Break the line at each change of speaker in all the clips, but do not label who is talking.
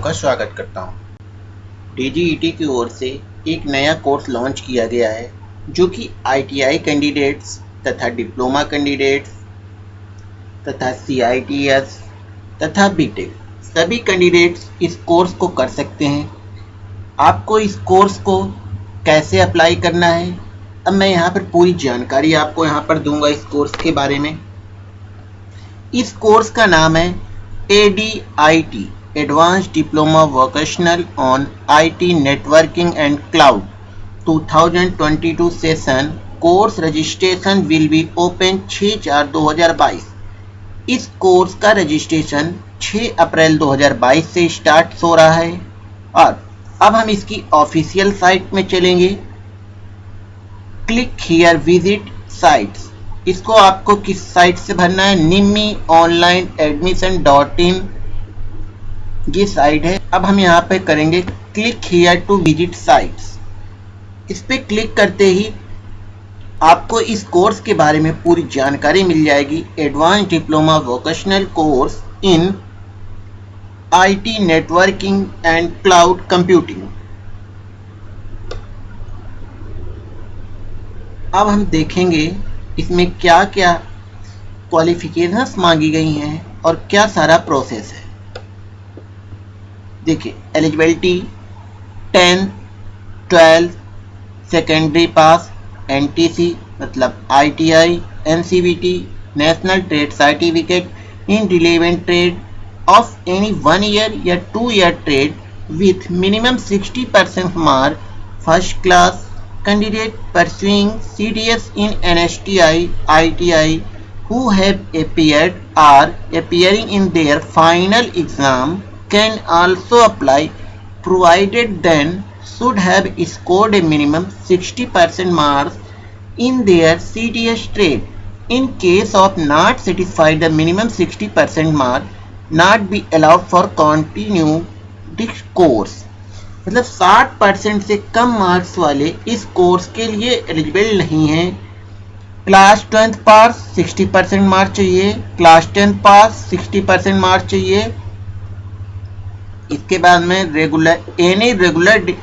का स्वागत करता हूँ। डी की ओर से एक नया कोर्स लॉन्च किया गया है, जो कि आईटीआई कैंडिडेट्स तथा डिप्लोमा कैंडिडेट्स तथा सीआईटीएस तथा बीटेक सभी कैंडिडेट्स इस कोर्स को कर सकते हैं आपको इस कोर्स को कैसे अप्लाई करना है, अब मैं यहाँ पर पूरी जानकारी आपको यहाँ पर दूँगा इस कोर्स के बारे में इस कोर्स का नाम है A D I T advance diploma vocational on IT networking and cloud 2022 session course registration will be open 6 चार 2022 इस कोर्स का रजिस्ट्रेशन 6 अप्रैल 2022 से स्टार्ट हो रहा है। और अब हम इसकी ऑफिशियल साइट में चलेंगे। क्लिक हियर विज़िट साइट्स इसको आपको किस साइट से भरना है? NIMI online admission dot in ये साइट है। अब हम यहाँ पे करेंगे click here to visit sites इस पर क्लिक करते ही आपको इस कोर्स के बारे में पूरी जानकारी मिल जाएगी। Advance diploma vocational course in IT networking and cloud computing अब हम देखेंगे इसमें क्या क्या क्वालिफिकेशंस मांगी गई हैं और क्या सारा प्रोसेस है। देखिए eligibility tenth twelfth secondary pass NTC मतलब ITI NCVT national trade certificate in relevant trade of any one year या two year trade with minimum 60 percent mark first class candidate pursuing CDS in NSTI, ITI who have appeared or appearing in their final exam can also apply provided then should have scored a minimum 60% marks in their CDS trade. In case of not satisfied the minimum 60% mark, not be allowed for continue this course. मतलब 60 percent से कम marks वाले इस course के लिए eligible नहीं हैं class twelfth pass 60 percent marks चाहिए class tenth pass 60 percent marks चाहिए इसके बाद में regular any regular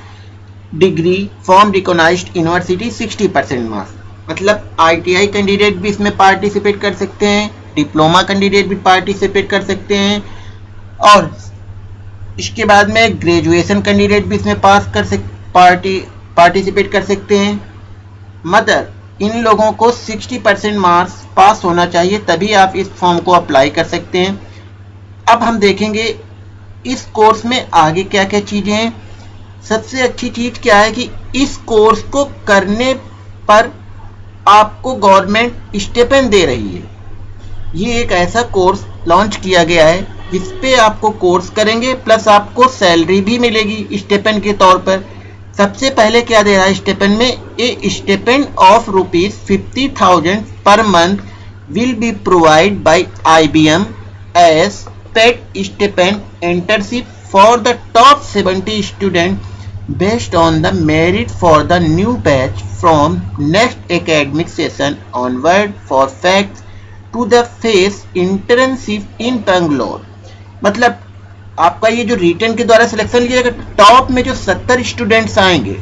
degree form recognize university 60 percent marks मतलब आईटीआई कैंडिडेट भी इसमें पार्टिसिपेट कर सकते हैं डिप्लोमा कैंडिडेट भी पार्टिसिपेट कर सकते हैं, और इसके बाद में ग्रेजुएशन कैंडिडेट भी इसमें पास कर सक पार्टी पार्टिसिपेट कर सकते हैं। मदर इन लोगों को 60 परसेंट मार्क्स पास होना चाहिए, तभी आप इस फॉर्म को अप्लाई कर सकते हैं। अब हम देखेंगे इस कोर्स में आगे क्या क्या चीज़ें हैं? सबसे अच्छी चीज़ क्या है कि इस कोर्स को करने पर आपको गवर्नमेंट स्टेपन दे रही है। ये एक ऐसा कोर्स लॉन्च किया गया है इस पे आपको कोर्स करेंगे, प्लस आपको सैलरी भी मिलेगी स्टेपन के तौर पर। सबसे पहले क्या दे रहा है स्टेपन में? A stipend of rupees fifty thousand per month will be provide by I B M as per stipend internship for the top 70 student based on the merit for the new batch from next academic session onward for facts to the face internship in Bangalore. मतलब आपका ये जो return के द्वारा selection लिया जाएगा top में जो सत्तर स्टूडेंट्स आएँगे,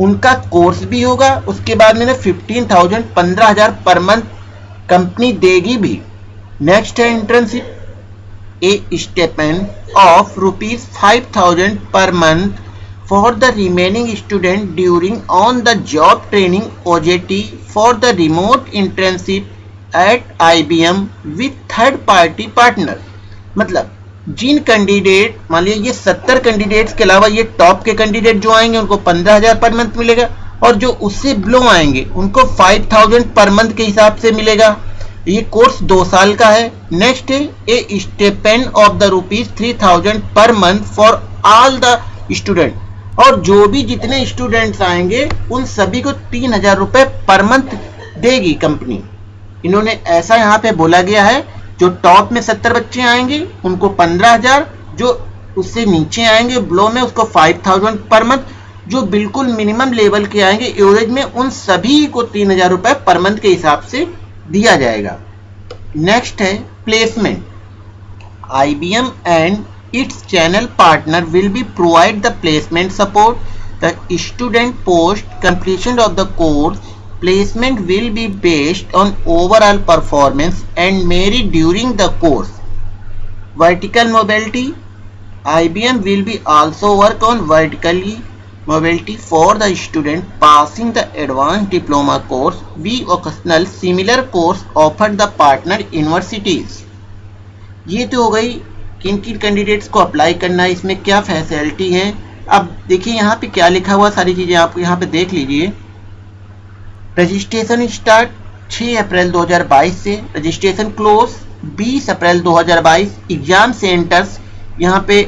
उनका कोर्स भी होगा, उसके बाद में ना फिफ्टीन थाउज़ेंड पंद्रह हज़ार पर मंथ कंपनी देगी भी। नेक्स्ट है internship stipend of rupees five thousand per month for the remaining student during on the job training OJT for the remote internship at IBM with third party partner मतलब जिन candidate मान लीजिए ये सत्तर candidates के अलावा ये टॉप के कैंडिडेट जो आएँगे, उनको पंद्रह हज़ार पर मंथ मिलेगा और जो उससे बिलो आएँगे, उनको फाइव थाउज़ेंड पर मंथ के हिसाब से मिलेगा। ये कोर्स दो साल का है। Next a stipend of the rupees three thousand per month for all the student और जो भी जितने स्टूडेंट्स आएँगे, उन सभी को तीन हज़ार रुपए पर मंथ देगी कंपनी इन्होंने ऐसा यहाँ पे बोला गया है, जो टॉप में सत्तर बच्चे आएँगे, उनको पंद्रह हज़ार, जो उससे नीचे आएँगे ब्लो में उसको फाइव थाउज़ेंड पर मंथ जो बिल्कुल मिनिमम लेवल के आएँगे एवरेज में उन सभी को तीन हज़ार रुपए पर मंथ के हिसाब से दिया जाएगा। नेक्स्ट है placement I B M and its channel partner will be provide the placement support the student post completion of the course placement will be based on overall performance and merit during the course vertical mobility I B M will be also work on vertically mobility for the student passing the advanced diploma course. We occasional similar course offered the partner universities. ये तो हो गई किन किन candidates को apply करना है इसमें क्या फैसिलिटी है अब देखिए यहाँ पे क्या लिखा हुआ सारी चीज़ें आप यहाँ पे देख लीजिए रजिस्ट्रेशन स्टार्ट 6 अप्रैल 2022 से registration close 20 April 2022 exam centres यहाँ पे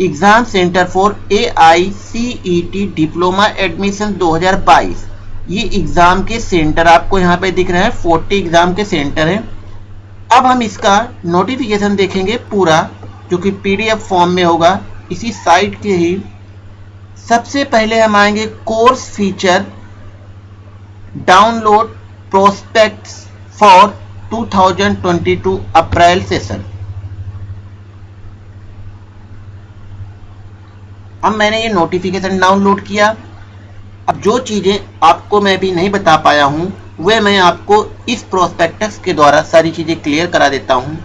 exam centre for A I C E T diploma admission 2022 ये एग्ज़ाम के सेंटर आपको यहाँ पे दिख रहे हैं 40 एग्ज़ाम के सेंटर हैं। अब हम इसका नोटिफिकेशन देखेंगे पूरा, जो कि पीडीएफ फॉर्म में होगा। इसी साइट के ही सबसे पहले हम आएँगे course feature download prospectus for 2022 April session. अब मैंने ये नोटिफिकेशन डाउनलोड किया। अब जो चीज़ें आपको मैं भी नहीं बता पाया हूँ, वह मैं आपको इस प्रोस्पेक्टस के द्वारा सारी चीज़ें क्लियर करा देता हूँ।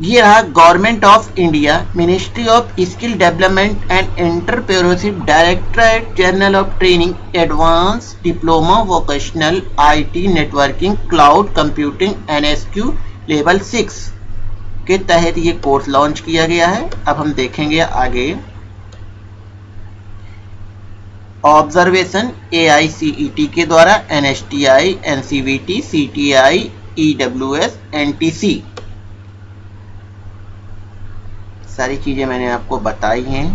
ये रहा government of India ministry of skill development and entrepreneurship directorate general of training advance diploma vocational IT networking cloud computing NSQ level six के तहत ये कोर्स लॉन्च किया गया है। अब हम देखेंगे आगे। Observation A I C E T के द्वारा N S T I N C V T C T I E W S N T C सारी चीज़ें मैंने आपको बताई हैं।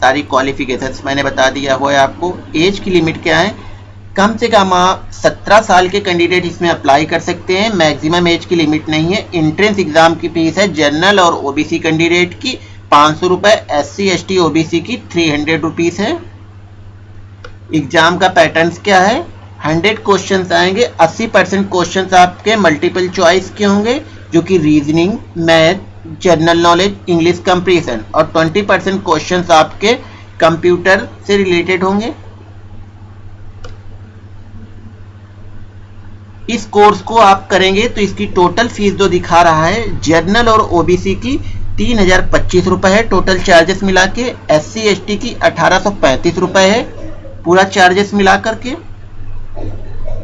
सारी क्वालिफिकेशंस मैंने बता दिया हुआ है आपको। एज की लिमिट क्या है? कम से कम आप सत्रह साल के कैंडिडेट इसमें अप्लाई कर सकते हैं। मैक्सिमम एज की लिमिट नहीं है। इंट्रेंस एग्ज़ाम की फ़ीस है जनरल और ओबीसी कैंडिडेट की। पाँच सौ रुपये S C S T OBC की थ्री हंड्रेड रुपीज़ है। एग्ज़ाम का पैटर्न क्या है? हंड्रेड क्वेश्चन आएँगे। अस्सी परसेंट क्वेश्चन आपके मल्टीपल चॉइस के होंगे, जो कि reasoning, math, general knowledge, English comprehension और ट्वेंटी परसेंट क्वेश्चन आपके कंप्यूटर से रिलेटेड होंगे। इस कोर्स को आप करेंगे तो इसकी टोटल फ़ीस जो दिखा रहा है जर्नल और ओबीसी की, तीन हज़ार पच्चीस रुपए है। टोटल चार्जेस मिला के एस सी एस टी की अठारह सौ पैंतीस रुपए है। पूरा चार्जेस मिला करके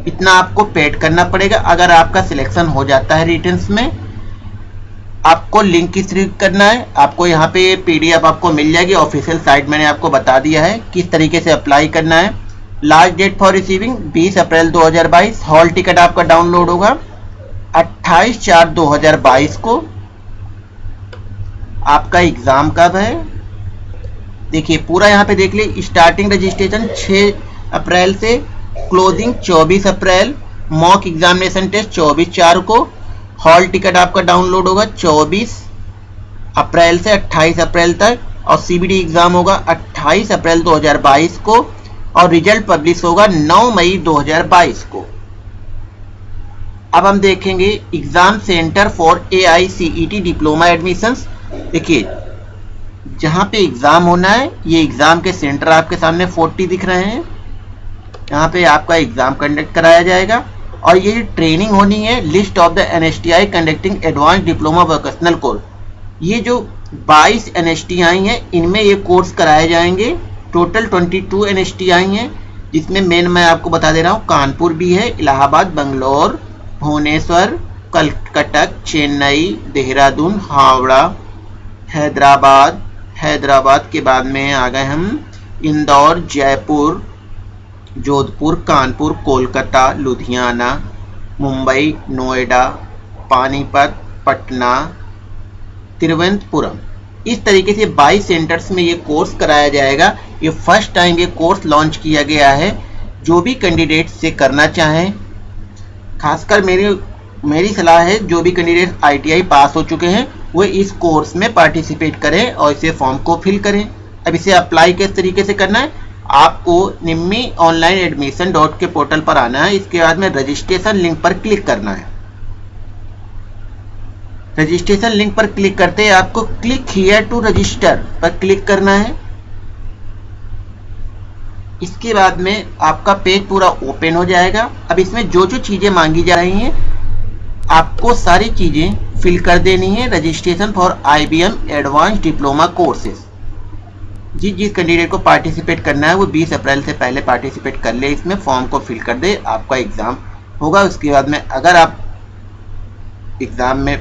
इतना आपको पेड करना पड़ेगा। अगर आपका सिलेक्शन हो जाता है रिटर्न्स में, आपको लिंक किस करना है। आपको यहाँ पे पीडीएफ आपको मिल जाएगी। ऑफिशियल साइट मैंने आपको बता दिया है। किस तरीके से अप्लाई करना है। Last date for receiving 20 April 2022 hall ticket आपका डाउनलोड होगा। 28 चार 2022 को। आपका एग्ज़ाम कब है? देखिए, पूरा यहाँ पे देख लीजिए। स्टार्टिंग रजिस्ट्रेशन 6 अप्रैल से, closing 24 April, mock examination test 24 चार को। हॉल टिकट आपका डाउनलोड होगा 24 अप्रैल से 28 अप्रैल तक, और सीबीडी एग्ज़ाम होगा 28 अप्रैल 2022 को। और रिज़ल्ट पब्लिश होगा 9 मई 2022 को। अब हम देखेंगे exam centre for A I C E T diploma admission देखिए, जहाँ पे एग्ज़ाम होना है, ये एग्ज़ाम के सेंटर आपके सामने 40 दिख रहे हैं। यहाँ पे आपका एग्ज़ाम कंडक्ट कराया जाएगा। और ये ट्रेनिंग होनी है list of the N S T I conducting advance diploma vocational course ये जो 22 एन एस टी आई हैं, इनमें ये कोर्स कराए जाएँगे। टोटल 22 एन आई हैं, जिसमें मेन मैं आपको बता दे रहा हूँ, कानपुर भी है, इलाहाबाद, बंगलोर, भुवनेश्वर कलकटक चेन्नई, देहरादून, हावड़ा, हैदराबाद हैदराबाद के बाद में आ गए हम, इंदौर, जयपुर, जोधपुर, कानपुर, कोलकाता, लुधियाना, मुंबई, नोएडा, पानीपत, पटना, तिरुवनंतपुरम। इस तरीके से 22 सेंटर्स में ये कोर्स कराया जाएगा। ये फ़र्स्ट टाइम ये कोर्स लॉन्च किया गया है। जो भी कैंडिडेट से करना चाहें, खासकर मेरी मेरी सलाह है, जो भी कैंडिडेट आईटीआई पास हो चुके हैं, वो इस कोर्स में पार्टिसिपेट करें और इसे फॉर्म को फिल करें। अब इसे अप्लाई किस तरीके से करना है, आपको निम्मी ऑनलाइन एडमिशन डॉट के पोर्टल पर आना है। इसके बाद में रजिस्ट्रेशन लिंक पर क्लिक करना है। रजिस्ट्रेशन लिंक पर क्लिक करते हैं आपको क्लिक हियर टू रजिस्टर पर क्लिक करना है। इसके बाद में आपका पेज पूरा ओपन हो जाएगा। अब इसमें जो जो चीज़ें मांगी जा रही हैं, आपको सारी चीज़ें फिल कर देनी है registration for I IBM advance diploma courses जिस जिस कैंडिडेट को पार्टिसिपेट करना है, वो 20 अप्रैल से पहले पार्टिसिपेट कर ले, इसमें फॉर्म को फिल कर दे, आपका एग्ज़ाम होगा। उसके बाद में अगर आप एग्ज़ाम में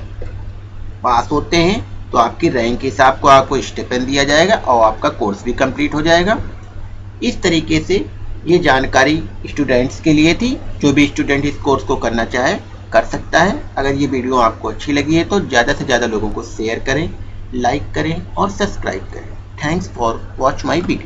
पास होते हैं तो आपकी रैंक के हिसाब को आपको स्टेपन दिया जाएगा और आपका कोर्स भी कंप्लीट हो जाएगा। इस तरीके से ये जानकारी स्टूडेंट्स के लिए थी। जो भी स्टूडेंट इस कोर्स को करना चाहे, कर सकता है। अगर ये वीडियो आपको अच्छी लगी है तो ज़्यादा से ज़्यादा लोगों को शेयर करें लाइक करें और सब्सक्राइब करें। Thanks for watch my video